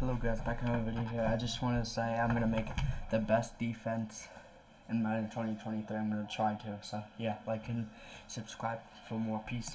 Hello guys, back in my video here. I just wanted to say I'm gonna make the best defense in Madden 2023. I'm gonna try to. So yeah, like and subscribe for more. Peace.